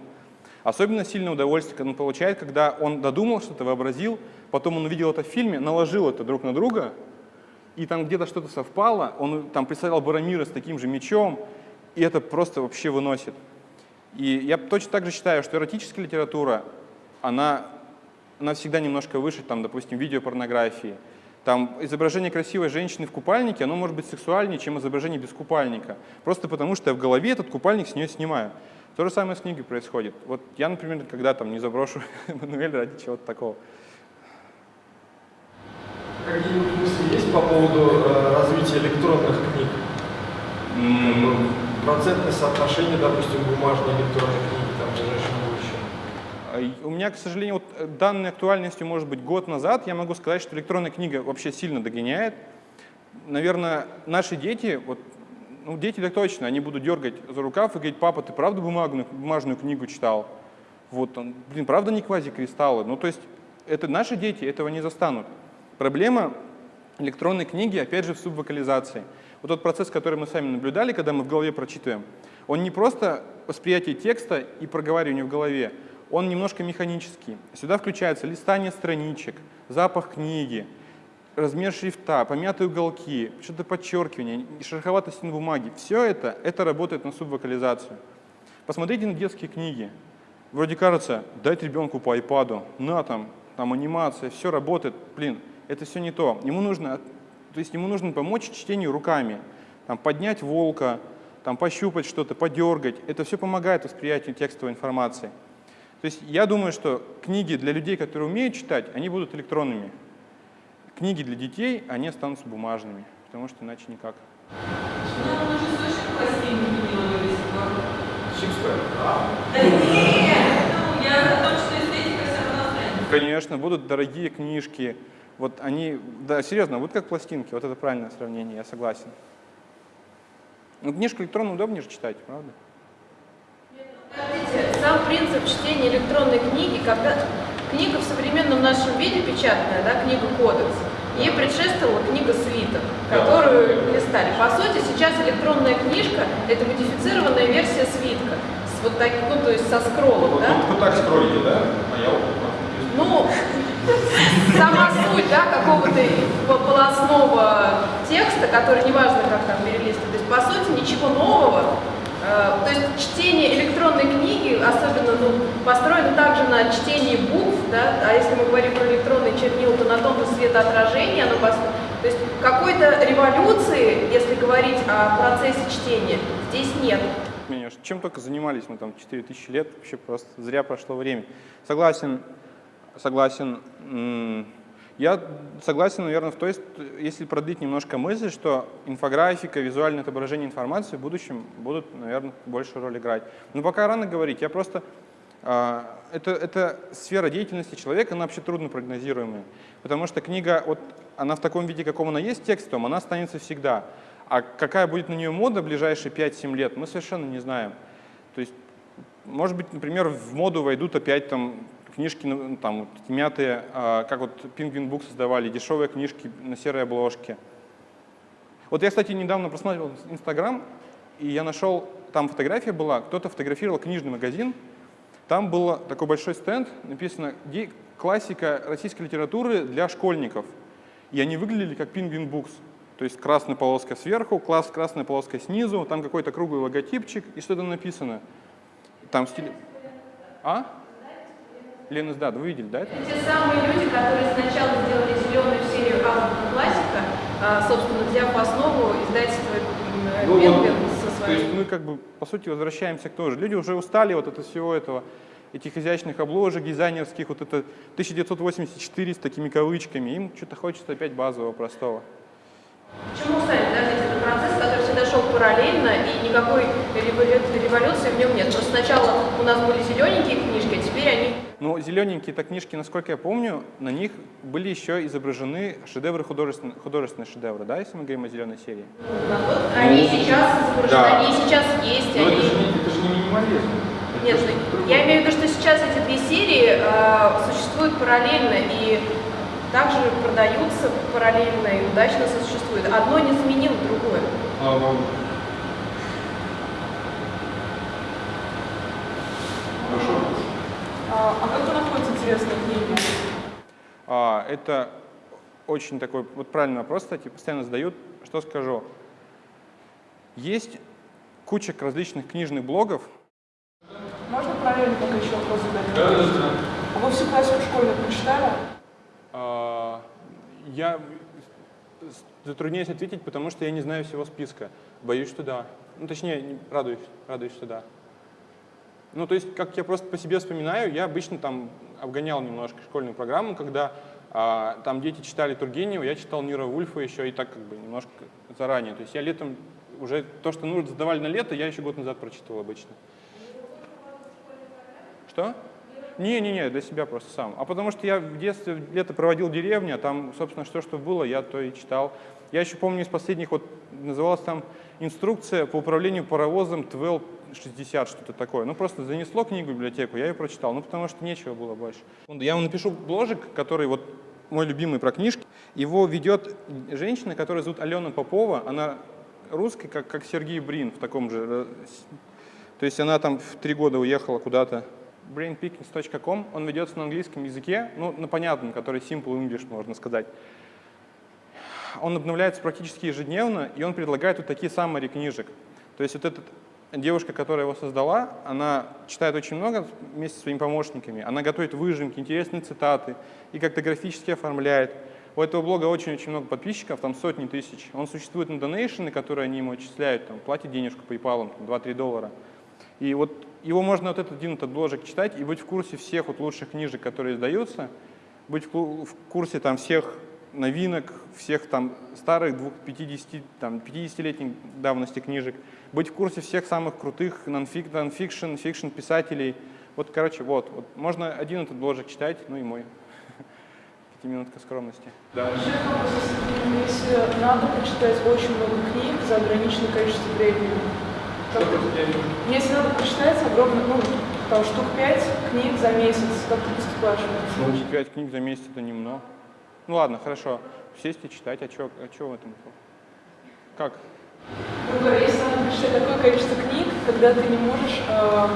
Особенно сильное удовольствие он получает, когда он додумал что-то, вообразил, потом он увидел это в фильме, наложил это друг на друга, и там где-то что-то совпало, он там представлял Барамира с таким же мечом, и это просто вообще выносит. И я точно так же считаю, что эротическая литература, она, она всегда немножко выше, там, допустим, видеопорнографии. Там изображение красивой женщины в купальнике, оно может быть сексуальнее, чем изображение без купальника. Просто потому, что я в голове этот купальник с нее снимаю. То же самое с книгой происходит. Вот я, например, когда там не заброшу <laughs> Эммануэль ради чего-то такого. Какие-нибудь мысли есть по поводу э, развития электронных книг? Как бы Процентное соотношение, допустим, бумажной электронной книги там, в ближайшем будущем? А, У меня, к сожалению, вот э, данной актуальностью, может быть, год назад, я могу сказать, что электронная книга вообще сильно догоняет. Наверное, наши дети, вот, ну, дети так точно, они будут дергать за рукав и говорить, папа, ты правда бумажную, бумажную книгу читал? Вот, он, блин, правда не квазикристаллы? Ну, то есть, это наши дети этого не застанут. Проблема электронной книги, опять же, в субвокализации. Вот тот процесс, который мы сами наблюдали, когда мы в голове прочитываем, он не просто восприятие текста и проговаривание в голове, он немножко механический. Сюда включается листание страничек, запах книги, размер шрифта, помятые уголки, что-то подчеркивание, шероховатость на бумаге. Все это, это работает на субвокализацию. Посмотрите на детские книги. Вроде кажется, дать ребенку по айпаду, на там, там анимация, все работает. Блин, это все не то. Ему нужно, то есть ему нужно помочь чтению руками. Там, поднять волка, там, пощупать что-то, подергать. Это все помогает восприятию текстовой информации. То есть я думаю, что книги для людей, которые умеют читать, они будут электронными. Книги для детей, они останутся бумажными, потому что иначе никак. Конечно, будут дорогие книжки. Вот они, да, серьезно, вот как пластинки, вот это правильное сравнение, я согласен. Ну, книжку электронно удобнее же читать, правда? Подождите, сам принцип чтения электронной книги, когда книга в современном нашем виде печатная, да, книга кодекс, ей предшествовала книга свиток, которую листали. По сути, сейчас электронная книжка – это модифицированная версия свитка, с вот таким, ну, то есть со скроллом, да? вы так скроллите, да? А я Ну, сама суть, да, какого-то по- полосного текста, который неважно, как там перелистывать. То есть, по сути, ничего нового. Э, То есть чтение электронной книги, особенно ну, построено также на чтении букв, да, а если мы говорим про электронный чернил, то на том же светоотражении оно построено. То есть какой-то революции, если говорить о процессе чтения, здесь нет. Чем только занимались мы там 4000 лет, вообще просто зря прошло время. Согласен, согласен. Я согласен, наверное, в той, если продлить немножко мысль, что инфографика, визуальное отображение информации в будущем будут, наверное, большую роль играть. Но пока рано говорить, я просто... Э, это, это сфера деятельности человека, она вообще трудно прогнозируемая. Потому что книга, вот, она в таком виде, каком она есть текстом, она останется всегда. А какая будет на нее мода в ближайшие 5-7 лет, мы совершенно не знаем. То есть, может быть, например, в моду войдут опять там книжки ну, там, вот, мятые, а, как вот Penguin Book создавали, дешевые книжки на серой обложке. Вот я, кстати, недавно просматривал Инстаграм, и я нашел, там фотография была, кто-то фотографировал книжный магазин, там был такой большой стенд, написано «Классика российской литературы для школьников». И они выглядели как Penguin Books. То есть красная полоска сверху, класс, красная полоска снизу, там какой-то круглый логотипчик и что-то написано. Там стиль... А? Лена да, вы видели, да? Это? Те самые люди, которые сначала сделали зеленую серию азбука классика, собственно, взяв в основу издательство ну, Бенгер со своим. То есть мы как бы, по сути, возвращаемся к тому же. Люди уже устали вот от всего этого, этих изящных обложек, дизайнерских, вот это 1984 с такими кавычками. Им что-то хочется опять базового, простого. Почему устали? Подождите, это процесс, который всегда шел параллельно, и никакой революции в нем нет. Просто сначала у нас были зелененькие книжки, а теперь они но зелененькие это книжки, насколько я помню, на них были еще изображены шедевры, художественные, художественные шедевры, да, если мы говорим о зеленой серии? Они сейчас изображены, да. они сейчас есть. Но они... это, же не, это же не минимализм. Нет, я имею в виду, что сейчас эти две серии э, существуют параллельно и также продаются параллельно и удачно существуют. Одно не заменило другое. А, ну, А, а как вы находите интересные книги? А, это очень такой, вот правильный вопрос, кстати, постоянно задают. Что скажу? Есть куча различных книжных блогов. Можно параллельно пока еще вопрос задать? Да, да, да. А вы всю классику школьную прочитали? А, я затрудняюсь ответить, потому что я не знаю всего списка. Боюсь, что да. Ну, точнее, радуюсь, радуюсь, что да. Ну, то есть, как я просто по себе вспоминаю, я обычно там обгонял немножко школьную программу, когда там дети читали Тургенева, я читал Нира Вульфа еще и так как бы немножко заранее. То есть я летом уже то, что нужно задавали на лето, я еще год назад прочитал обычно. Что? Не-не-не, для себя просто сам. А потому что я в детстве лето проводил в деревне, а там, собственно, что, что было, я то и читал. Я еще помню из последних, вот называлась там инструкция по управлению паровозом 1260, что-то такое. Ну, просто занесло книгу в библиотеку, я ее прочитал, ну, потому что нечего было больше. Я вам напишу бложик, который вот мой любимый про книжки. Его ведет женщина, которая зовут Алена Попова. Она русская, как, как Сергей Брин в таком же... Э, то есть она там в три года уехала куда-то. brainpickings.com, он ведется на английском языке, ну, на понятном, который simple English, можно сказать он обновляется практически ежедневно, и он предлагает вот такие саммари книжек. То есть вот эта девушка, которая его создала, она читает очень много вместе со своими помощниками, она готовит выжимки, интересные цитаты и как-то графически оформляет. У этого блога очень-очень много подписчиков, там сотни тысяч. Он существует на донейшены, которые они ему отчисляют, там, платит денежку PayPal, 2-3 доллара. И вот его можно вот этот один этот бложек читать и быть в курсе всех вот лучших книжек, которые издаются, быть в курсе там всех новинок, всех там старых 50, там, 50-летних давности книжек, быть в курсе всех самых крутых non-fiction, fiction писателей. Вот, короче, вот, вот. Можно один этот бложек читать, ну и мой. <laughs> Пятиминутка скромности. Да. Если надо прочитать очень много книг за ограниченное количество времени, если надо прочитать огромное, ну, там, штук пять книг за месяц, как ты поступаешь? Ну, пять книг за месяц это немного. Ну ладно, хорошо. Сесть и читать, а что а чё в этом? Как? Грубо если надо прочитать такое количество книг, когда ты не можешь э,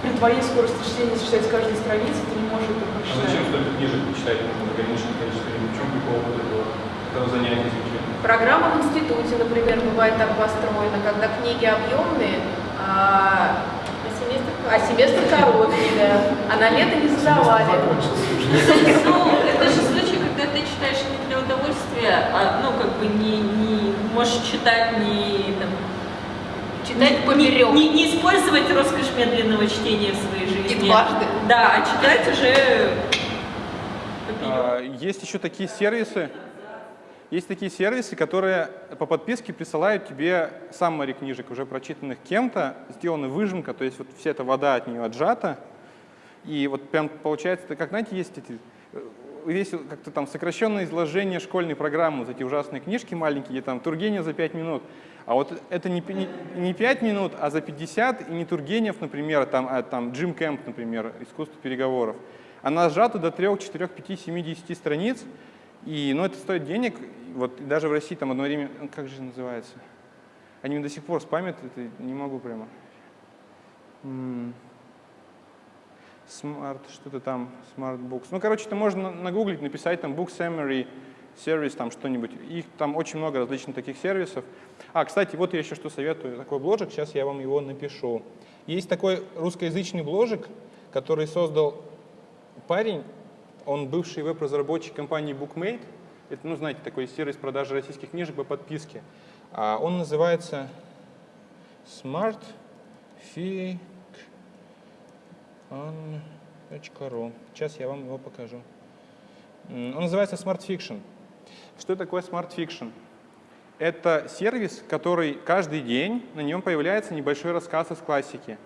при твоей скорости чтения читать каждую страницу, ты не можешь это прочитать. А зачем столько книжек читать нужно ограниченное количество книг? В чем прикол вот этого, этого занятия изучения? Программа в институте, например, бывает так построена, когда книги объемные, а, а семестр, а семестр короткий, да. А на лето не задавали. Ну, это же когда ты читаешь не для удовольствия, а, ну, как бы не, не можешь читать не, там, читать поперек. Не, не, не использовать роскошь медленного чтения в своей жизни. И дважды. Да, а читать уже А, Есть еще такие сервисы, есть такие сервисы, которые по подписке присылают тебе саммари книжек, уже прочитанных кем-то, сделана выжимка, то есть вот вся эта вода от нее отжата. И вот прям получается, как, знаете, есть эти, э, весь как-то там сокращенное изложение школьной программы, вот эти ужасные книжки маленькие, где там Тургенев за 5 минут. А вот это не, не, не 5 минут, а за 50, и не Тургенев, например, там, а там Джим Кэмп, например, «Искусство переговоров». Она сжата до 3, 4, 5, 7, 10 страниц, и, ну, это стоит денег. Вот даже в России там одно время, ну, как же называется? Они до сих пор спамят, это не могу прямо. Smart, что-то там, Smart Books. Ну, короче, это можно на- нагуглить, написать там Book Summary, сервис, там что-нибудь. Их там очень много различных таких сервисов. А, кстати, вот я еще что советую, такой бложик, сейчас я вам его напишу. Есть такой русскоязычный бложик, который создал парень, он бывший веб-разработчик компании Bookmate. Это, ну, знаете, такой сервис продажи российских книжек по подписке. А он называется Smart Fic on.ru. Сейчас я вам его покажу. Он называется Smart Fiction. Что такое Smart Fiction? Это сервис, который каждый день на нем появляется небольшой рассказ из классики.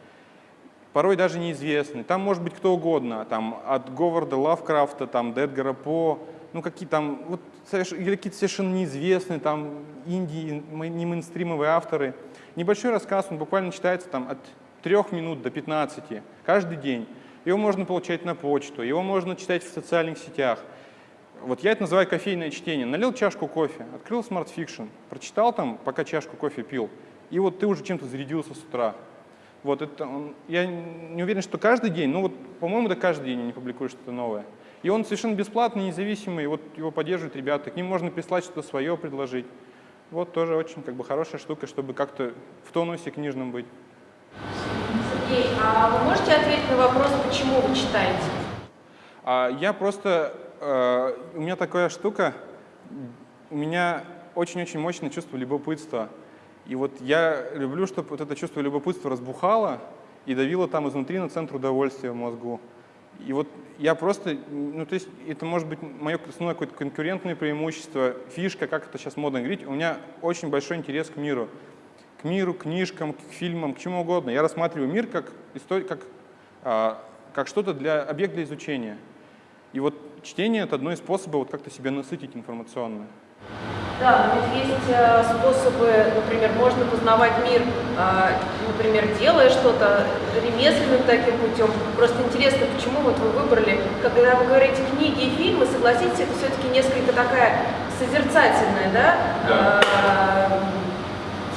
Порой даже неизвестный. Там может быть кто угодно, там от Говарда Лавкрафта, там до Эдгара По, ну какие там, вот какие-то совершенно неизвестные, там инди, м- не мейнстримовые авторы. Небольшой рассказ, он буквально читается там от трех минут до 15 каждый день. Его можно получать на почту, его можно читать в социальных сетях. Вот я это называю кофейное чтение. Налил чашку кофе, открыл Fiction, прочитал там, пока чашку кофе пил, и вот ты уже чем-то зарядился с утра. Вот это он, я не уверен, что каждый день, ну вот, по-моему, да каждый день они публикуют что-то новое. И он совершенно бесплатный, независимый, вот его поддерживают ребята, к ним можно прислать что-то свое, предложить. Вот тоже очень как бы хорошая штука, чтобы как-то в тонусе книжном быть. Сергей, а вы можете ответить на вопрос, почему вы читаете? А я просто, э, у меня такая штука, у меня очень-очень мощное чувство любопытства. И вот я люблю, чтобы вот это чувство любопытства разбухало и давило там изнутри на центр удовольствия мозгу. И вот я просто, ну то есть это может быть мое основное какое-то конкурентное преимущество, фишка, как это сейчас модно говорить. У меня очень большой интерес к миру. К миру, к книжкам, к фильмам, к чему угодно. Я рассматриваю мир как, как, а, как что-то для объект для изучения. И вот чтение — это одно из способов вот как-то себя насытить информационно. Да, но ведь есть э, способы, например, можно познавать мир, э, например, делая что-то ремесленным таким путем. Просто интересно, почему вот вы выбрали, когда вы говорите книги и фильмы, согласитесь, это все-таки несколько такая созерцательная, да? Э,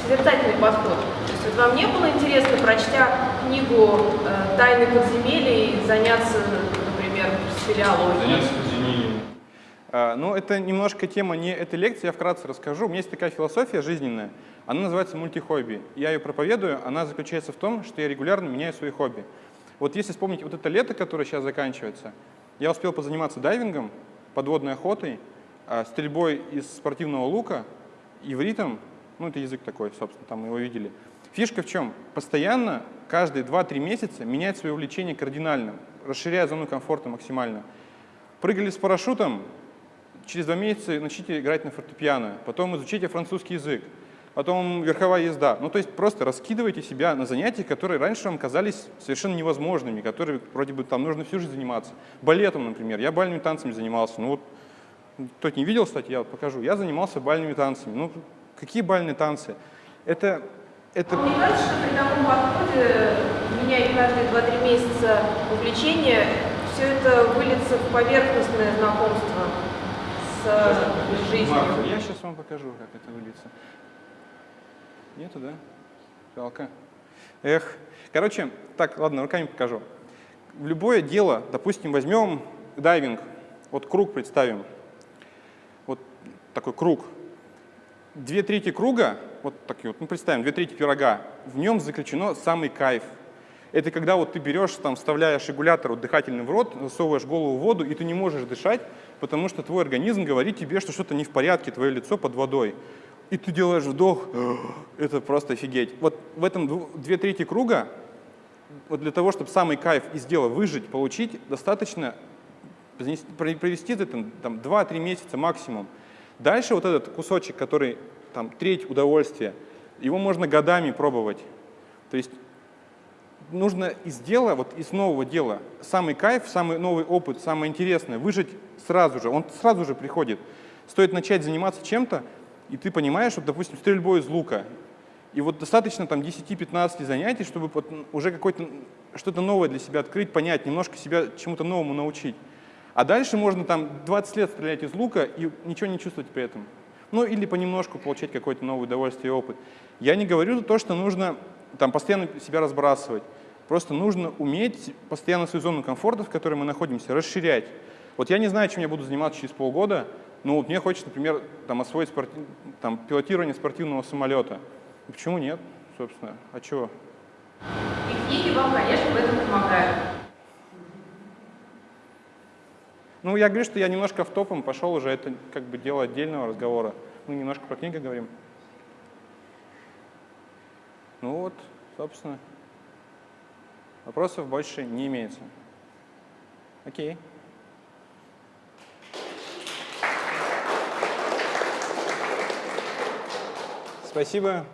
созерцательный подход. То есть вот вам не было интересно, прочтя книгу э, «Тайны подземелий», заняться, например, спелеологией? А, Ну, это немножко тема не этой лекции, я вкратце расскажу. У меня есть такая философия жизненная, она называется мультихобби. Я ее проповедую, она заключается в том, что я регулярно меняю свои хобби. Вот если вспомнить вот это лето, которое сейчас заканчивается, я успел позаниматься дайвингом, подводной охотой, а, стрельбой из спортивного лука, ивритом, ну это язык такой, собственно, там мы его видели. Фишка в чем? Постоянно, каждые 2-3 месяца менять свое увлечение кардинально, расширяя зону комфорта максимально. Прыгали с парашютом, через два месяца начните играть на фортепиано, потом изучите французский язык, потом верховая езда. Ну, то есть просто раскидывайте себя на занятия, которые раньше вам казались совершенно невозможными, которые вроде бы там нужно всю жизнь заниматься. Балетом, например. Я бальными танцами занимался. Ну вот, кто-то не видел, кстати, я вот покажу. Я занимался бальными танцами. Ну, какие бальные танцы? Это, это Мне кажется, что при таком подходе, меняя каждые 2-3 месяца увлечение, все это выльется в поверхностное знакомство с э, жизнью. Марк, я сейчас вам покажу, как это выльется. Нету, да? Жалко. Эх. Короче, так, ладно, руками покажу. В любое дело, допустим, возьмем дайвинг, вот круг представим, вот такой круг. Две трети круга, вот такие вот, ну представим, две трети пирога, в нем заключено самый кайф. Это когда вот ты берешь, там, вставляешь регулятор вот, дыхательный в рот, засовываешь голову в воду, и ты не можешь дышать, потому что твой организм говорит тебе, что что-то не в порядке, твое лицо под водой. И ты делаешь вдох, <gasps> это просто офигеть. Вот в этом две трети круга, вот для того, чтобы самый кайф из дела выжить, получить, достаточно провести это там 2-3 месяца максимум. Дальше вот этот кусочек, который там треть удовольствия, его можно годами пробовать. То есть нужно из дела, вот из нового дела, самый кайф, самый новый опыт, самое интересное, выжить сразу же, он сразу же приходит. Стоит начать заниматься чем-то, и ты понимаешь, вот, допустим, стрельбой из лука, и вот достаточно там 10-15 занятий, чтобы уже какое-то что-то новое для себя открыть, понять, немножко себя чему-то новому научить. А дальше можно там 20 лет стрелять из лука и ничего не чувствовать при этом. Ну или понемножку получать какое-то новое удовольствие и опыт. Я не говорю то, что нужно там постоянно себя разбрасывать. Просто нужно уметь постоянно свою зону комфорта, в которой мы находимся, расширять. Вот я не знаю, чем я буду заниматься через полгода, но вот мне хочется, например, там, освоить спорти... там, пилотирование спортивного самолета. Почему нет, собственно? А чего? И книги вам, конечно, в этом помогают. Ну, я говорю, что я немножко в топом пошел уже, это как бы дело отдельного разговора. Мы немножко про книги говорим. Ну вот, собственно, вопросов больше не имеется. Окей. Спасибо.